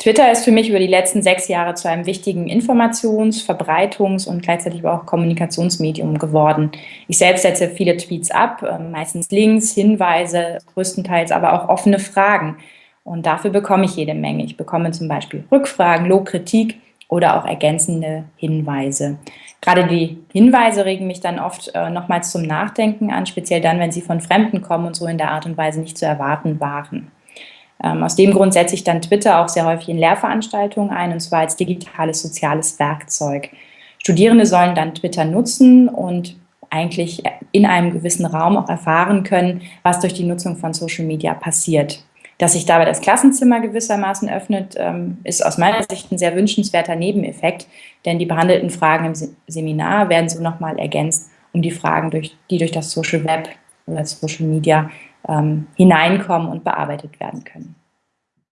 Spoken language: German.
Twitter ist für mich über die letzten sechs Jahre zu einem wichtigen Informations-, Verbreitungs- und gleichzeitig auch Kommunikationsmedium geworden. Ich selbst setze viele Tweets ab, ähm, meistens Links, Hinweise, größtenteils aber auch offene Fragen. Und dafür bekomme ich jede Menge. Ich bekomme zum Beispiel Rückfragen, Lobkritik oder auch ergänzende Hinweise. Gerade die Hinweise regen mich dann oft äh, nochmals zum Nachdenken an, speziell dann, wenn sie von Fremden kommen und so in der Art und Weise nicht zu erwarten waren. Ähm, aus dem Grund setze ich dann Twitter auch sehr häufig in Lehrveranstaltungen ein, und zwar als digitales soziales Werkzeug. Studierende sollen dann Twitter nutzen und eigentlich in einem gewissen Raum auch erfahren können, was durch die Nutzung von Social Media passiert. Dass sich dabei das Klassenzimmer gewissermaßen öffnet, ähm, ist aus meiner Sicht ein sehr wünschenswerter Nebeneffekt, denn die behandelten Fragen im Seminar werden so nochmal ergänzt um die Fragen, die durch das Social Web oder Social Media ähm, hineinkommen und bearbeitet werden können.